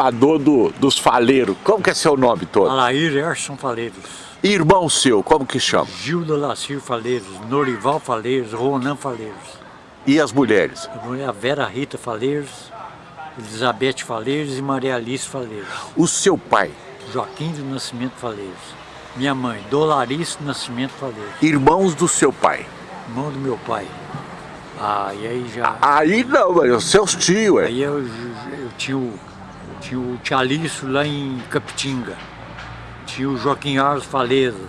chapador do, dos faleiros. Como que é seu nome todo? Alair Erson Faleiros. Irmão seu, como que chama? Gilda Lacir Faleiros, Norival Faleiros, Ronan Faleiros. E as mulheres? A Vera Rita Faleiros, Elizabeth Faleiros e Maria Alice Faleiros. O seu pai? Joaquim do Nascimento Faleiros. Minha mãe, Dolarice do Nascimento Faleiros. Irmãos do seu pai? Irmão do meu pai. Ah, e aí já... Aí não, mas seus tios, ué. Aí eu, eu tinha o, tinha o Tialício lá em Capitinga. Tinha o Joaquim Arlos Faleiros.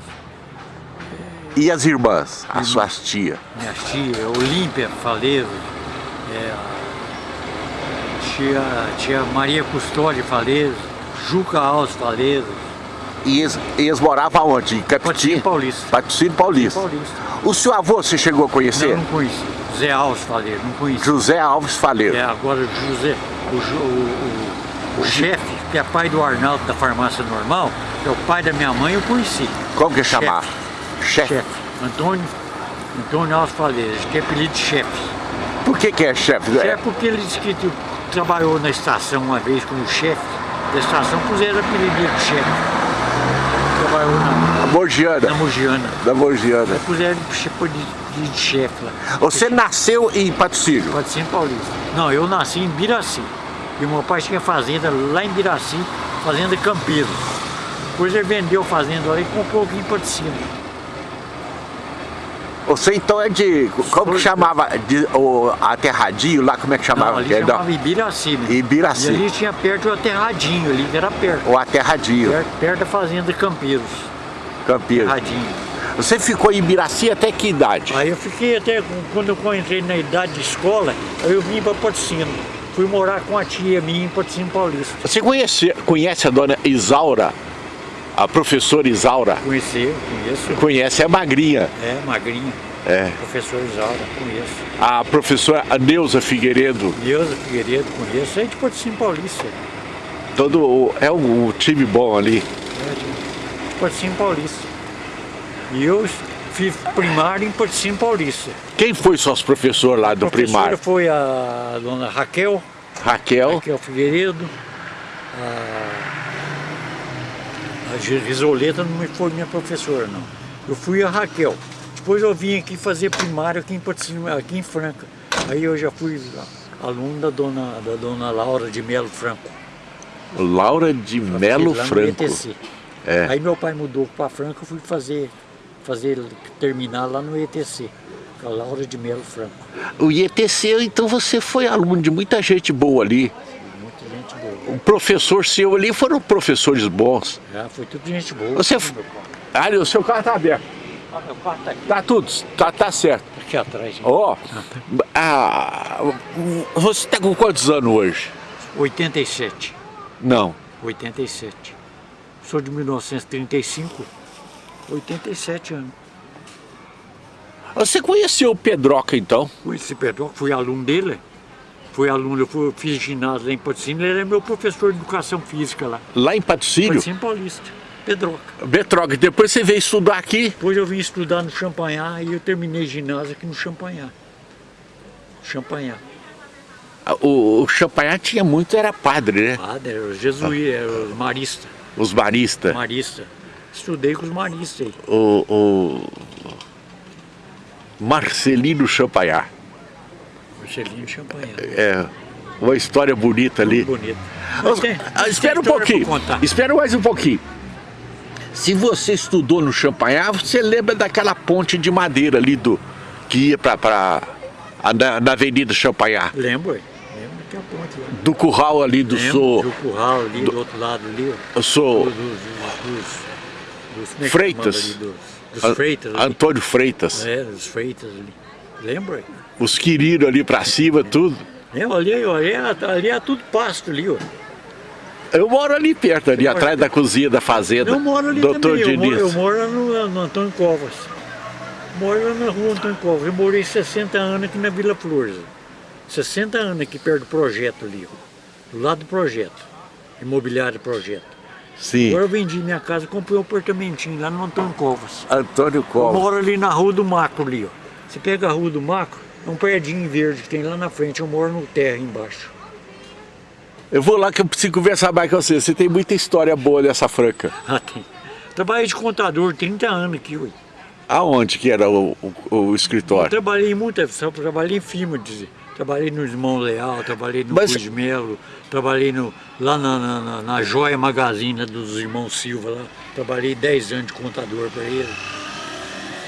E as irmãs, as suas tias? Minhas tias, Olímpia Faleiros. É, tia, tia Maria Custódio Faleiros. Juca Alves Faleiros. E eles, eles moravam onde? Em Capitinga? Paulista. Patrocínio Paulista. Paulista. O seu avô você chegou a conhecer? Não, não conheci. José Alves Faleiro, não conheci. José Alves Faleiro. É, agora José, o, o, o, o chefe, que é pai do Arnaldo da farmácia normal, é o pai da minha mãe, eu conheci. Como que chamava? Chefe. chefe. Antônio, Antônio Alves Faleiro, que é apelido de chefe. Por que que é chefe? Chefe porque ele disse que trabalhou na estação uma vez como chefe da estação, puseram apelido de chefe. Trabalhou na... Mogiana. Na Mogiana. Da Mogiana. Puseram de, de chefe lá. Você Porque... nasceu em Patrocínio? Patrocínio Paulista. Não, eu nasci em Biraci. E meu pai tinha fazenda lá em Biraci, fazenda Campeiro. Depois ele vendeu a fazenda lá e comprou aqui em Patrocínio. Você então é de, como que chamava, de, o aterradinho lá, como é que chamava? Não, ali chamava Ibiraci. Né? Ibiraci. E ali tinha perto o aterradinho ali, que era perto. O aterradinho. Perto, perto da fazenda Campeiros. Campeiros. Aterradinho. Você ficou em Ibiraci até que idade? Aí eu fiquei até, quando eu entrei na idade de escola, aí eu vim para Patrocínio. Fui morar com a tia minha em Patrocínio Paulista. Você conhece, conhece a dona Isaura? A professora Isaura? Conheci, conheço. Conhece, é magrinha. É, magrinha. É. Professor Isaura, conheço. A professora Neuza Figueiredo? Neuza Figueiredo, conheço. É de Patrocínio Paulista. Todo, é um, um time bom ali. É, de Patrocínio Paulista. E eu fiz primário em Patrocínio Paulista. Quem foi seus professores lá do primário? foi a dona Raquel. Raquel? Raquel Figueiredo. A a Risoleta não foi minha professora, não. Eu fui a Raquel. Depois eu vim aqui fazer primário aqui em, aqui em Franca. Aí eu já fui aluno da dona, da dona Laura de Melo Franco. Laura de Melo Franco? É. Aí meu pai mudou para Franca, eu fui fazer, fazer, terminar lá no ETC. Com a Laura de Melo Franco. O IETC, então você foi aluno de muita gente boa ali o professor seu ali foram professores bons. É, foi tudo gente boa. Você... Ali, o seu carro está aberto. Ah, meu carro tá aqui. Tá tudo, tá, tá certo. Aqui atrás. Ó, oh, ah, você está com quantos anos hoje? 87. Não. 87. Sou de 1935, 87 anos. Você conheceu o Pedroca então? Conheci o Pedroca, fui aluno dele fui aluno, eu fui, fiz ginásio lá em Patrocínio, ele era meu professor de educação física lá. Lá em Patrocínio? Patrocínio Paulista, Pedroca. Pedroca, depois você veio estudar aqui? Depois eu vim estudar no Champanhar e eu terminei ginásio aqui no Champanhar. Champanhar. Ah, o, o Champanhar tinha muito, era padre, né? Padre, era os jesuítas, era os maristas. Os maristas? Marista. Estudei com os maristas aí. O, o Marcelino Champanhar. Marcelinho Champanhe. É, uma história bonita ali. bonita. Ah, espera um pouquinho, espera mais um pouquinho. Se você estudou no Champanhar, você lembra daquela ponte de madeira ali do que ia para na, na Avenida Champanhar? Lembro, lembro que é a ponte lá. Do curral ali do lembro, Do curral ali do, do outro lado ali. Eu sou. Do, dos, dos, é Freitas. Dos, dos Freitas. Ali. Antônio Freitas. É, dos Freitas ali. Lembra? Os quiriros ali pra cima, tudo. É, ali, ali, ali é tudo pasto ali, ó. Eu moro ali perto, ali atrás da cozinha da fazenda. Eu moro ali Doutor também, Diniz. eu moro, eu moro no, no, Antônio Covas. Moro lá na rua Antônio Covas. Eu morei 60 anos aqui na Vila Flores. 60 anos aqui perto do projeto ali, ó. Do lado do projeto. Imobiliário projeto. Sim. Agora eu vendi minha casa, comprei um apartamentinho lá no Antônio Covas. Antônio Covas. Eu moro ali na rua do Macro ali, ó. Você pega a rua do Macro, é um prédio verde que tem lá na frente, eu moro no terra embaixo. Eu vou lá que eu preciso conversar mais com você. Você tem muita história boa dessa Franca. Ah, tem. Trabalhei de contador 30 anos aqui, ué. Aonde que era o, o, o Eu escritório? trabalhei muito, só trabalhei em dizer. Trabalhei no Irmão Leal, trabalhei no Mas- Cruz Melo, trabalhei no, lá na, na, na- na Joia Magazine dos irmãos Silva lá. Trabalhei 10 anos de contador para ele.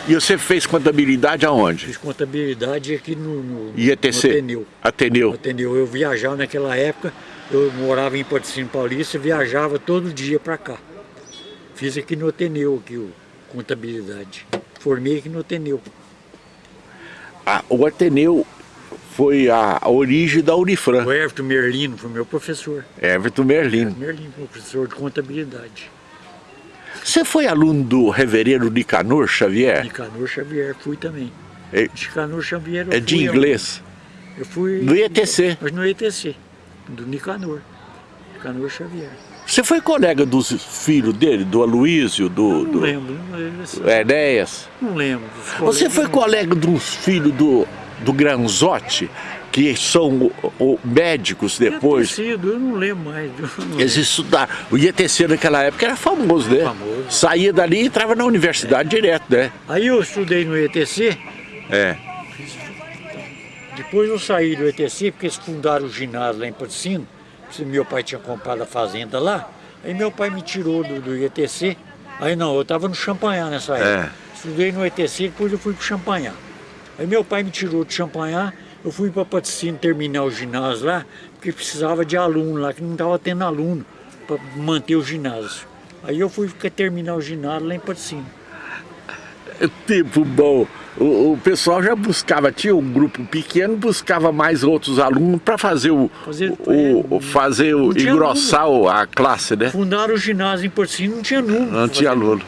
E você fez contabilidade aonde? Fiz contabilidade aqui no, no, IETC? no Ateneu. Ateneu. Atendeu. Eu viajava naquela época, eu morava em Patrocínio Paulista, viajava todo dia para cá. Fiz aqui no Ateneu, aqui, o contabilidade. Formei aqui no Ateneu. Ah, o Ateneu foi a origem da Unifran. O Everton Merlino foi meu professor. Everton Merlino. Merlino, professor de contabilidade. Você foi aluno do reverendo Nicanor Xavier? Nicanor Xavier, fui também. É, Nicanor Xavier é de inglês. aonde? Eu fui... Do IETC. Mas no ETC, do Nicanor. Nicanor Xavier. Você foi colega dos filhos dele, do Aloísio, do, Não do lembro, assim, Enéas? Não lembro. Você foi colega dos filhos do, do Granzotti, que são o- médicos ter depois? sido, eu não lembro mais. não lembro. Eles estudaram. O IETC naquela época era famoso, né? Famoso. Saía dali e entrava na universidade direto, né? Aí eu estudei no ETC, É. depois eu saí do ETC, porque eles fundaram o ginásio lá em Patrocínio, meu pai tinha comprado a fazenda lá, aí meu pai me tirou do, do ETC, aí não, eu estava no Champanhar nessa época. Estudei no ETC, depois eu fui para o Champanhar. Aí meu pai me tirou do Champanhar, eu fui para Patrocínio terminar o ginásio lá, porque precisava de aluno lá, que não estava tendo aluno para manter o ginásio. Aí eu fui terminar o ginásio lá em Patrocínio. É Tempo bom. O, o pessoal já buscava, tinha um grupo pequeno, buscava mais outros alunos para fazer o, Fazer- o, o- fazer o engrossar a classe, né? Fundaram o ginásio em Patrocínio, não tinha número. Não tinha aluno.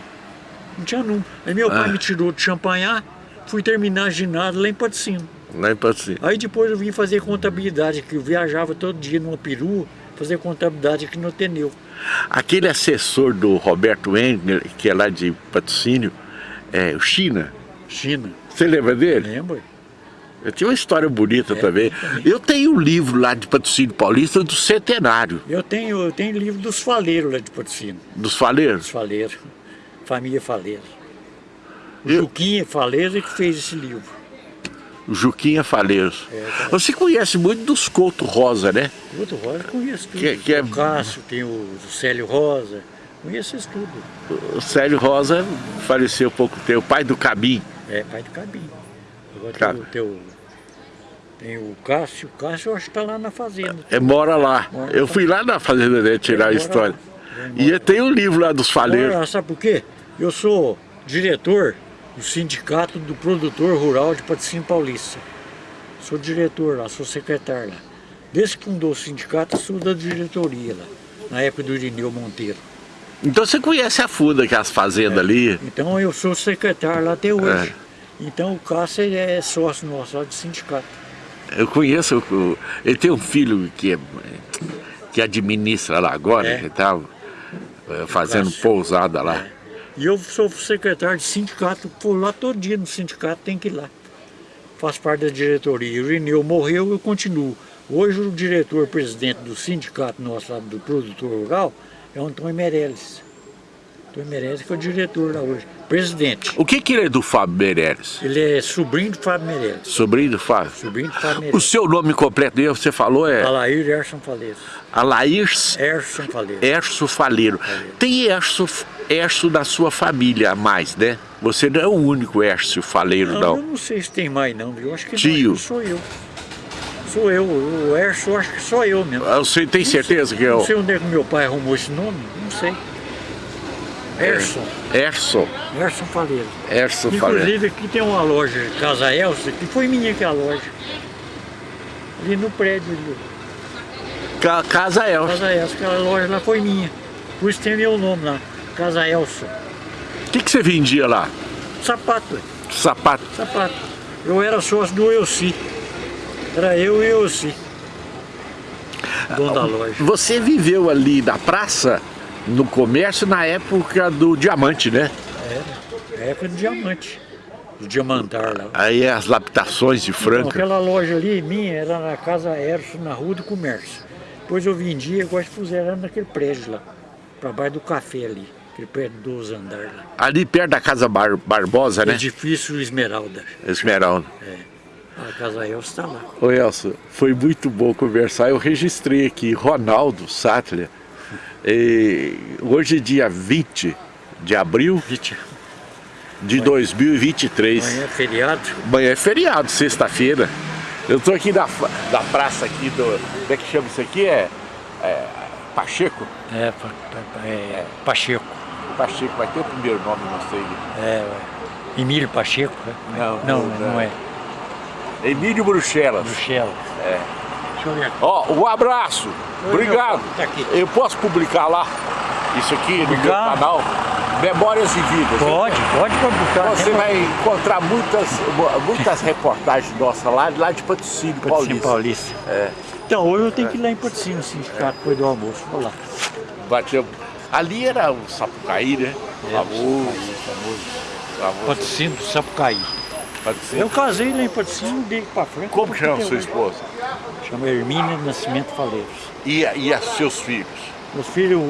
Não tinha número. Aí meu pai Ah. me tirou de Champanhar, fui terminar ginásio lá em Patrocínio. Lá em Patrocínio. Aí depois eu vim fazer contabilidade, que eu viajava todo dia numa perua, fazer contabilidade aqui no Ateneu. Aquele assessor do Roberto Engler, que é lá de patrocínio, é o China. China, Você lembra dele? lembra? Eu tinha uma história bonita É, também. Eu tenho um livro lá de patrocínio paulista do centenário, Eu tenho, eu tenho livro dos faleiros lá de Patrocínio. dos faleiros. Dos faleiros. Família Faleiro. O Eu- Juquinha Faleiro é que fez esse livro. O Juquinha Faleiros. É, tá. Você conhece muito dos Couto Rosa, né? Outro Rosa eu conheço tudo. Que- que é- O Cássio, tem o Célio Rosa. Conheço tudo. O Célio Rosa faleceu pouco tempo, o pai do Cabim. É, pai do Cabinho. Agora Ca- tem, o, tem o Cássio. O Cássio eu acho que está lá na fazenda. É, mora lá. Mora Eu lá. fui lá na fazenda dele tirar a história. lá. E tem um livro lá dos faleiros. Agora, sabe por quê? Eu sou diretor do Sindicato do Produtor Rural de Patrocínio Paulista. Sou diretor lá, sou secretário lá. Desde que fundou o sindicato, sou da diretoria lá, na época do Irineu Monteiro. Então você conhece a fundo aquelas fazendas ali. Então eu sou secretário lá até hoje. Então o Cássio é sócio nosso lá do sindicato. Eu conheço, ele tem um filho que, é- que administra lá agora, É. que tá eh, fazendo Cássio. pousada lá. E eu sou secretário de sindicato, vou lá todo dia no sindicato, tem que ir lá. Faço parte da diretoria. O Irineu morreu, eu continuo. Hoje o diretor-presidente do sindicato nosso lá do produtor rural é o Antônio Meirelles. Antônio Meirelles que é o diretor lá hoje. Presidente. O que que ele é do Fábio Meirelles? Ele é sobrinho do Fábio Meirelles. Sobrinho do Fábio? Sobrinho do Fábio O Meirelles. seu nome completo dele, você falou, é Alair Erson Faleiros. Alair Erson Faleiros. Erso Faleiro. Tem Erso, Erso na sua família a mais, né? Você não é o único Erso Faleiro, Não, não. eu não sei se tem mais não? Eu acho que Tio. não, sou eu. Sou eu, o Erson, eu acho que sou eu mesmo. Você tem certeza que é Não o sei onde é que meu pai arrumou esse nome, não sei. Erson, Erso? Erson Faleiro. Erso Faleiro. Inclusive aqui tem uma loja, Casa Elsa, que foi minha que é a loja. Ali no prédio ali. Ca- Casa Elso. Casa Elsa, aquela loja lá foi minha. Por isso tem meu nome lá. Casa Elsa. O que, que você vendia lá? Sapato, Sapato. sapato. Eu era sócio do Elci. Era eu e o Elci. Dono da loja. Você viveu ali na praça, no comércio, na época do diamante, né? Era. Época do diamante. Do diamantar lá. Aí as laptações de Então, Franca. aquela loja ali, minha, era na Casa Erso, na Rua do Comércio. Depois eu vendi, agora puseram naquele prédio lá, para baixo do café ali, aquele prédio dos andares lá. Ali perto da Casa Bar Barbosa, né? Edifício Esmeralda. Esmeralda. É. A casa Elcio está lá. Ô Elcio, foi muito bom conversar. Eu registrei aqui Ronaldo Sattler. E hoje é dia 20 de abril Vixe, de 2023. Amanhã é feriado. Amanhã é feriado, sexta-feira. Eu tô aqui da, da praça aqui do... Como é que chama isso aqui? É, é Pacheco? É, é, Pacheco. Pacheco, vai ter o primeiro nome, não sei. É. Emílio Pacheco? né? Não, não, não, não é. Emílio Bruxelas. Bruxelas. É. Deixa eu ver aqui. Ó, um abraço. Obrigado. Tá. Eu posso publicar lá isso aqui no meu Publicar? canal? Memórias e Vidas. Pode, pode publicar. Você vai encontrar muitas, muitas reportagens nossas lá, lá de Patrocínio Patrocínio Paulista. Paulista. É. Então, hoje eu tenho que ir lá em Patrocínio, sindicato, depois do almoço. Vou lá. Bateu. Ali era o Sapucaí, né? É, Famoso, famoso. Patrocínio do Sapucaí. Patrocínio. Eu casei lá em Patrocínio, dei pra frente. Como chama sua esposa? Chama Hermínia Nascimento Faleiros. E, e a seus filhos? Meus filhos,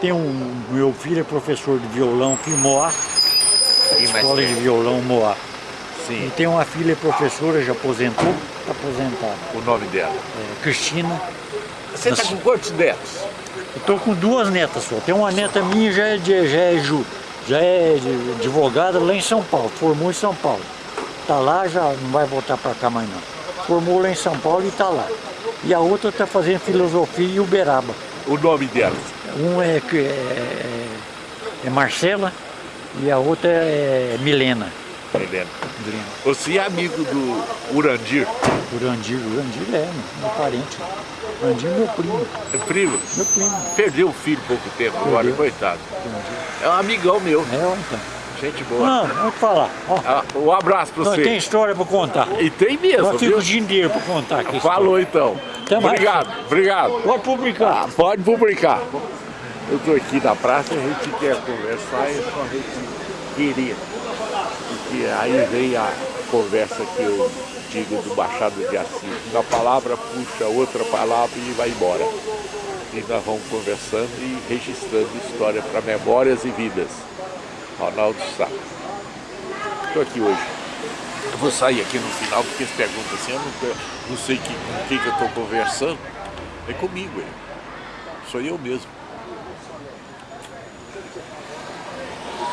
tem um, meu filho é professor de violão aqui em Moá, mais escola de violão Moá. E Sim, tem uma filha professora, já aposentou, está aposentada, o nome dela. é, Cristina. Você está com quantos netos? Tô com duas netas só. Tem uma neta minha já é, de, já é, já é advogada lá em São Paulo, formou em São Paulo. Tá lá, já não vai voltar para cá mais não. Formou lá em São Paulo e tá lá. E a outra tá fazendo filosofia em Uberaba. O nome dela? Um é, é, é Marcela e a outra é Milena. Milena. Você é amigo do Urandir? Urandir, Urandir é meu, parente. Urandir é meu primo, É primo? meu primo. Perdeu o filho há pouco tempo agora, Perdeu. coitado. É um amigão meu, É, então. Gente boa. Não, vou te falar. Ó, Ah, Um abraço pra não, você. tem história para contar. E tem mesmo, Eu fico viu? o dia inteiro para contar aqui. Falou então. Até mais. Obrigado, obrigado. Pode publicar. Ah, pode publicar. Eu estou aqui na praça, a gente quer conversar e só a gente queria. Porque aí vem a conversa que eu digo do Machado de Assis. Uma palavra puxa outra palavra e vai embora. E nós vamos conversando e registrando história para memórias e vidas. Ronaldo Sá. Estou aqui hoje. Eu vou sair aqui no final porque eles perguntam assim, eu não, não sei que, com quem que eu estou conversando. É comigo, é. Sou eu mesmo.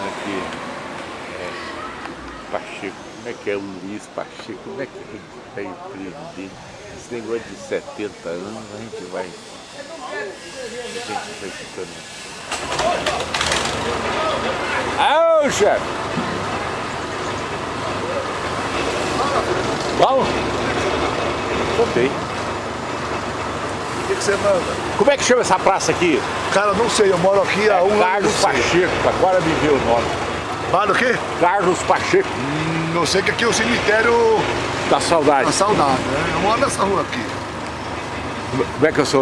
Aqui. É, Pacheco. Como é que é o Luiz Pacheco? Como é que é o emprego dele? Esse negócio de 70 anos, a gente vai. A gente vai ficando. Chefe! Bom? Bem. O que, que você manda? Como é que chama essa praça aqui? Cara, não sei, eu moro aqui há um ano. Carlos. Pacheco, agora me veio o nome. Vale o quê? Carlos Pacheco, Hum, Não sei que aqui é o cemitério da saudade. da saudade, né? Eu moro nessa rua aqui. Como é que eu sou?